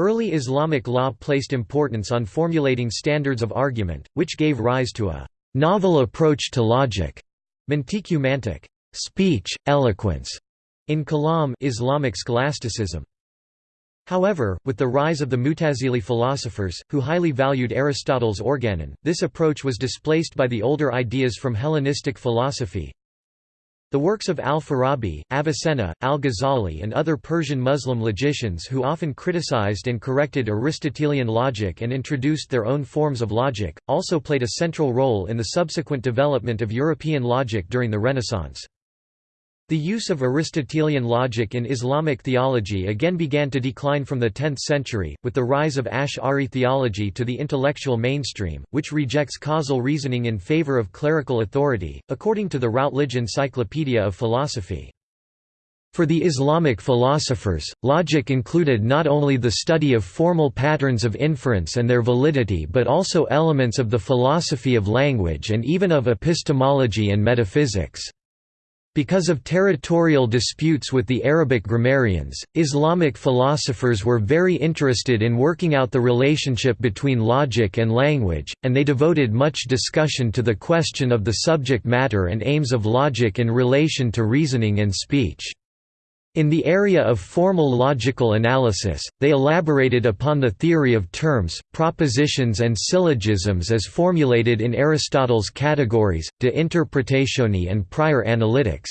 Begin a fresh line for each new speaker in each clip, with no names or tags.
Early Islamic law placed importance on formulating standards of argument, which gave rise to a novel approach to logic, mantiqumantic speech, eloquence, in kalam Islamic scholasticism. However, with the rise of the Mutazili philosophers, who highly valued Aristotle's organon, this approach was displaced by the older ideas from Hellenistic philosophy. The works of al-Farabi, Avicenna, al-Ghazali and other Persian Muslim logicians who often criticized and corrected Aristotelian logic and introduced their own forms of logic, also played a central role in the subsequent development of European logic during the Renaissance. The use of Aristotelian logic in Islamic theology again began to decline from the 10th century, with the rise of Ash'ari theology to the intellectual mainstream, which rejects causal reasoning in favor of clerical authority, according to the Routledge Encyclopedia of Philosophy. For the Islamic philosophers, logic included not only the study of formal patterns of inference and their validity but also elements of the philosophy of language and even of epistemology and metaphysics. Because of territorial disputes with the Arabic grammarians, Islamic philosophers were very interested in working out the relationship between logic and language, and they devoted much discussion to the question of the subject matter and aims of logic in relation to reasoning and speech. In the area of formal logical analysis, they elaborated upon the theory of terms, propositions and syllogisms as formulated in Aristotle's categories, de interpretatione and prior analytics.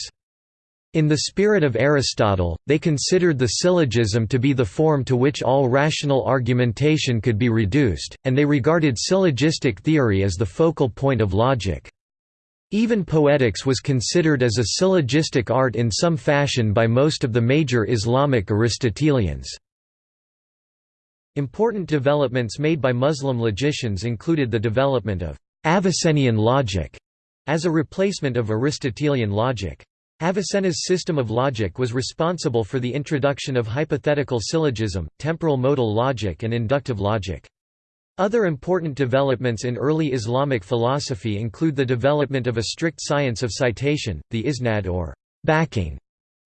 In the spirit of Aristotle, they considered the syllogism to be the form to which all rational argumentation could be reduced, and they regarded syllogistic theory as the focal point of logic. Even poetics was considered as a syllogistic art in some fashion by most of the major Islamic Aristotelians. Important developments made by Muslim logicians included the development of Avicennian logic as a replacement of Aristotelian logic. Avicenna's system of logic was responsible for the introduction of hypothetical syllogism, temporal modal logic and inductive logic. Other important developments in early Islamic philosophy include the development of a strict science of citation, the isnad or backing,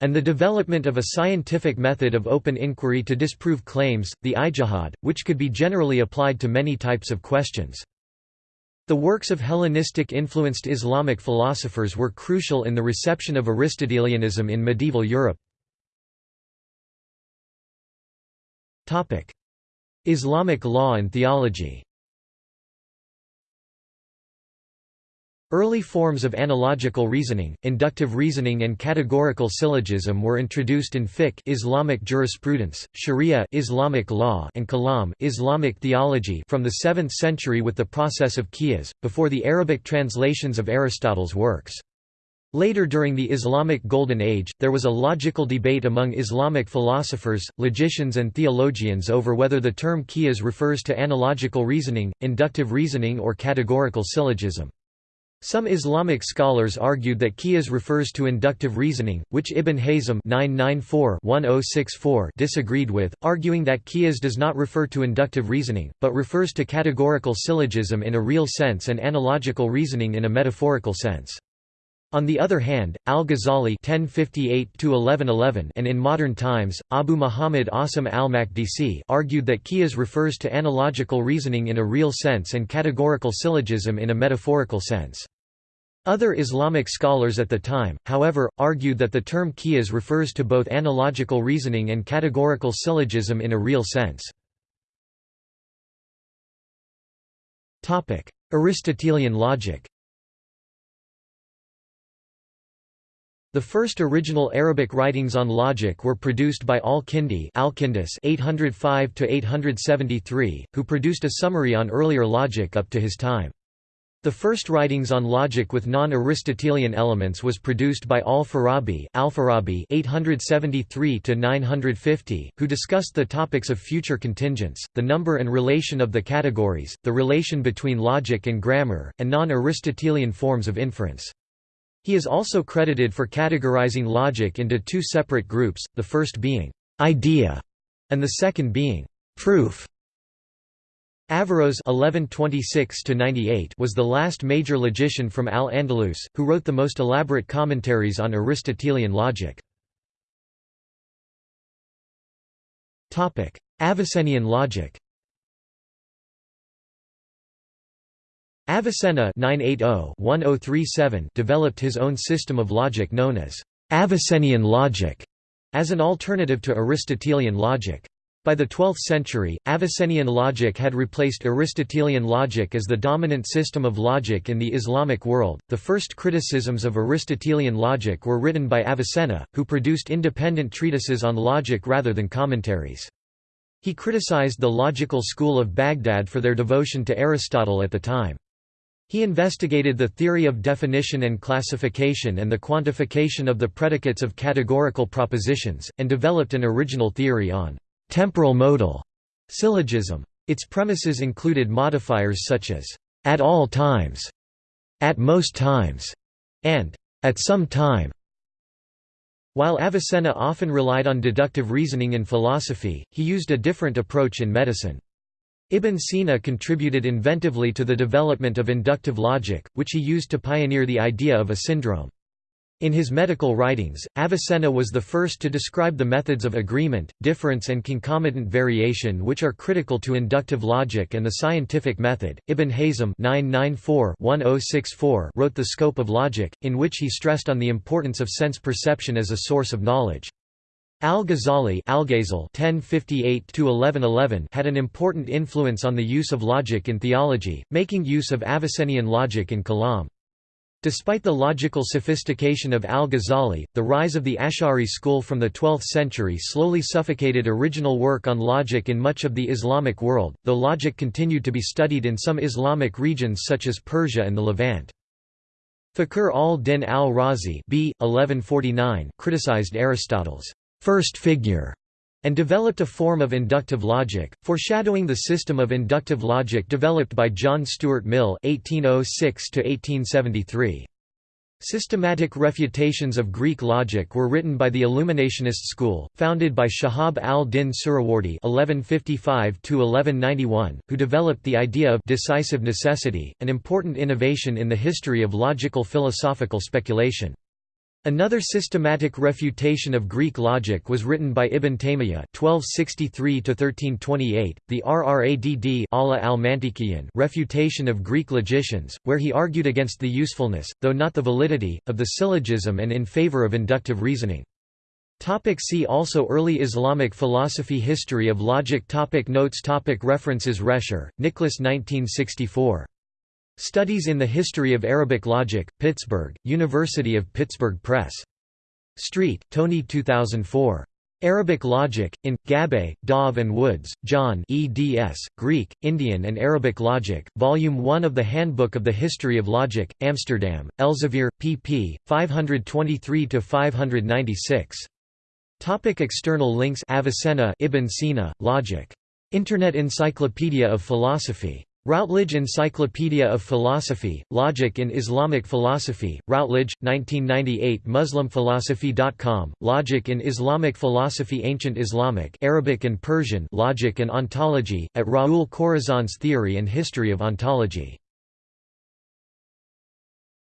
and the development of a scientific method of open inquiry to disprove claims, the ijtihad, which could be generally applied to many types of questions. The works of Hellenistic-influenced Islamic philosophers were crucial in the reception of Aristotelianism in medieval Europe. Islamic law and theology Early forms of analogical reasoning, inductive reasoning and categorical syllogism were introduced in fiqh Islamic jurisprudence, sharia Islamic law and kalam Islamic theology from the 7th century with the process of qiyas, before the Arabic translations of Aristotle's works. Later during the Islamic Golden Age, there was a logical debate among Islamic philosophers, logicians and theologians over whether the term qiyas refers to analogical reasoning, inductive reasoning or categorical syllogism. Some Islamic scholars argued that qiyas refers to inductive reasoning, which Ibn Hazm oh disagreed with, arguing that qiyas does not refer to inductive reasoning, but refers to categorical syllogism in a real sense and analogical reasoning in a metaphorical sense. On the other hand, al-Ghazali and in modern times, Abu Muhammad Asim al-Makdisi argued that qiyas refers to analogical reasoning in a real sense and categorical syllogism in a metaphorical sense. Other Islamic scholars at the time, however, argued that the term qiyas refers to both analogical reasoning and categorical syllogism in a real sense. Aristotelian logic The first original Arabic writings on logic were produced by al-Kindi (805–873), who produced a summary on earlier logic up to his time. The first writings on logic with non-Aristotelian elements was produced by al-Farabi (873 950), who discussed the topics of future contingents, the number and relation of the categories, the relation between logic and grammar, and non-Aristotelian forms of inference. He is also credited for categorizing logic into two separate groups, the first being idea and the second being proof. Averroes (1126–98) was the last major logician from Al-Andalus, who wrote the most elaborate commentaries on Aristotelian logic. Topic: Avicennian logic Avicenna oh, oh developed his own system of logic known as Avicennian logic, as an alternative to Aristotelian logic. By the 12th century, Avicennian logic had replaced Aristotelian logic as the dominant system of logic in the Islamic world. The first criticisms of Aristotelian logic were written by Avicenna, who produced independent treatises on logic rather than commentaries. He criticized the logical school of Baghdad for their devotion to Aristotle at the time. He investigated the theory of definition and classification and the quantification of the predicates of categorical propositions, and developed an original theory on temporal modal syllogism. Its premises included modifiers such as at all times, at most times, and at some time. While Avicenna often relied on deductive reasoning in philosophy, he used a different approach in medicine. Ibn Sina contributed inventively to the development of inductive logic, which he used to pioneer the idea of a syndrome. In his medical writings, Avicenna was the first to describe the methods of agreement, difference, and concomitant variation which are critical to inductive logic and the scientific method. Ibn Hazm (994–1064) wrote The Scope of Logic, in which he stressed on the importance of sense perception as a source of knowledge. Al-Ghazali had an important influence on the use of logic in theology, making use of Avicennian logic in Kalam. Despite the logical sophistication of al-Ghazali, the rise of the Ash'ari school from the 12th century slowly suffocated original work on logic in much of the Islamic world, though logic continued to be studied in some Islamic regions such as Persia and the Levant. Fakhr al-Din al-Razi criticized Aristotle's first figure and developed a form of inductive logic, foreshadowing the system of inductive logic developed by John Stuart Mill (1806–1873). Systematic refutations of Greek logic were written by the Illuminationist school, founded by Shahab al-Din Suhrawardi (1155–1191), who developed the idea of decisive necessity, an important innovation in the history of logical philosophical speculation. Another systematic refutation of Greek logic was written by Ibn Taymiyyah (1263–1328), the Rradd Allah al refutation of Greek logicians, where he argued against the usefulness, though not the validity, of the syllogism and in favor of inductive reasoning. Topic see also Early Islamic philosophy History of logic topic Notes topic References Rescher, Nicholas 1964. Studies in the History of Arabic Logic, Pittsburgh, University of Pittsburgh Press. Street, Tony 2004. Arabic Logic, in, Gabbay, Dov and Woods, John eds, Greek, Indian and Arabic Logic, Volume 1 of the Handbook of the History of Logic, Amsterdam, Elsevier, pp. 523–596. Topic external links Avicenna Ibn Sina, Logic. Internet Encyclopedia of Philosophy Routledge Encyclopedia of Philosophy, Logic in Islamic Philosophy, Routledge, 1998 MuslimPhilosophy.com, Logic in Islamic Philosophy Ancient Islamic Arabic and Persian Logic and Ontology, at Raul Corazzon's Theory and History of Ontology